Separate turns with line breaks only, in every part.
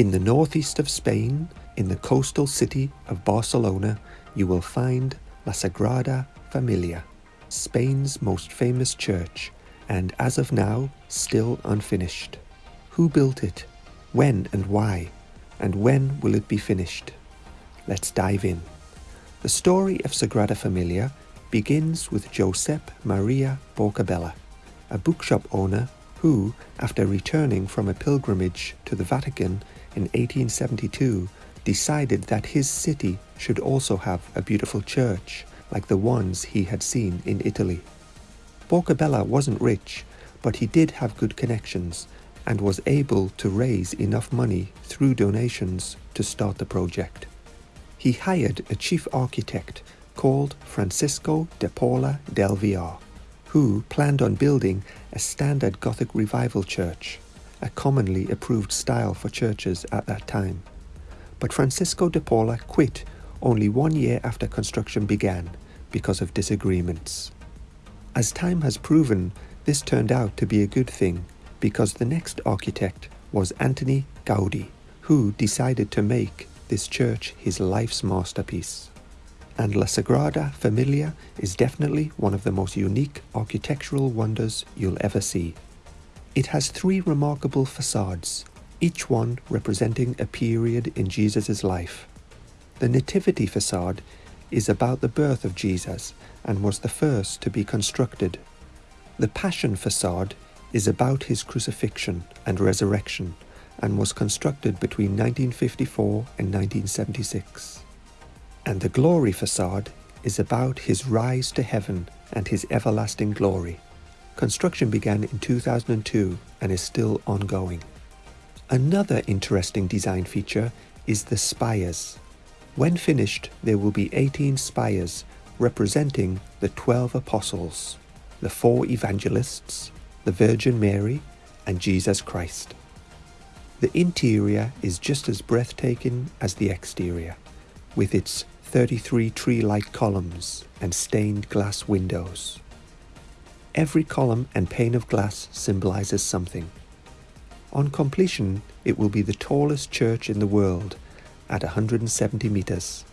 In the northeast of Spain, in the coastal city of Barcelona, you will find La Sagrada Familia, Spain's most famous church, and as of now, still unfinished. Who built it? When and why? And when will it be finished? Let's dive in. The story of Sagrada Familia begins with Josep Maria Bocabella, a bookshop owner who, after returning from a pilgrimage to the Vatican in 1872, decided that his city should also have a beautiful church like the ones he had seen in Italy. Bocabella wasn't rich, but he did have good connections and was able to raise enough money through donations to start the project. He hired a chief architect called Francisco de Paula del Villar, who planned on building a standard Gothic revival church, a commonly approved style for churches at that time. But Francisco de Paula quit only one year after construction began because of disagreements. As time has proven, this turned out to be a good thing because the next architect was Antoni Gaudi, who decided to make this church his life's masterpiece. And La Sagrada Familia is definitely one of the most unique architectural wonders you'll ever see. It has three remarkable facades, each one representing a period in Jesus' life. The Nativity facade is about the birth of Jesus and was the first to be constructed. The Passion facade is about his crucifixion and resurrection and was constructed between 1954 and 1976. And the Glory facade is about his rise to heaven and his everlasting glory. Construction began in 2002 and is still ongoing. Another interesting design feature is the spires. When finished, there will be 18 spires representing the 12 apostles, the four evangelists, the Virgin Mary, and Jesus Christ. The interior is just as breathtaking as the exterior, with its 33 tree-like columns and stained glass windows. Every column and pane of glass symbolizes something. On completion, it will be the tallest church in the world at 170 meters.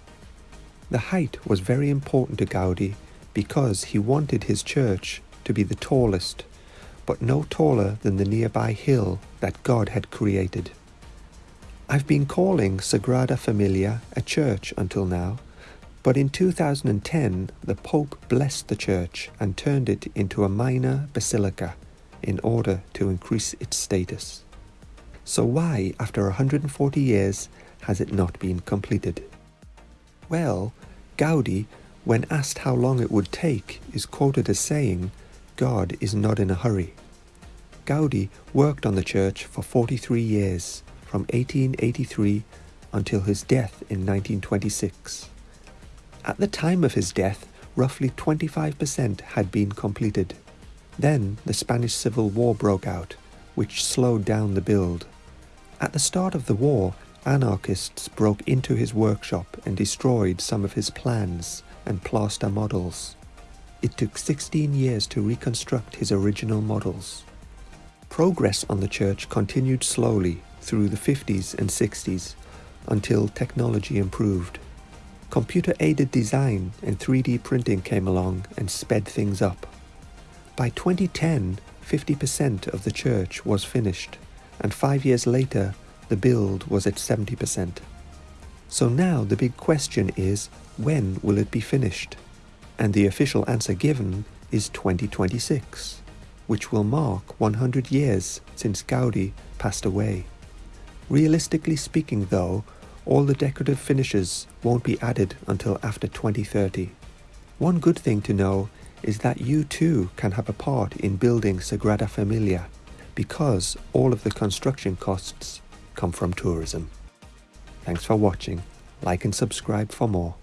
The height was very important to Gaudi because he wanted his church to be the tallest, but no taller than the nearby hill that God had created. I've been calling Sagrada Familia a church until now, but in 2010 the Pope blessed the church and turned it into a minor basilica in order to increase its status. So why, after 140 years, has it not been completed? Well, Gaudi, when asked how long it would take, is quoted as saying, God is not in a hurry. Gaudi worked on the church for 43 years, from 1883 until his death in 1926. At the time of his death, roughly 25% had been completed. Then the Spanish Civil War broke out, which slowed down the build. At the start of the war, anarchists broke into his workshop and destroyed some of his plans and plaster models. It took 16 years to reconstruct his original models. Progress on the church continued slowly through the 50s and 60s until technology improved. Computer-aided design and 3D printing came along and sped things up. By 2010, 50% of the church was finished, and five years later, the build was at 70%. So now the big question is, when will it be finished? And the official answer given is 2026, which will mark 100 years since Gaudi passed away. Realistically speaking though, all the decorative finishes won't be added until after 2030. One good thing to know is that you too can have a part in building Sagrada Familia because all of the construction costs come from tourism. Thanks for watching, like and subscribe for more.